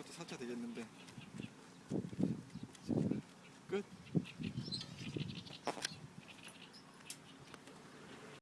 이것도 4차 되겠는데.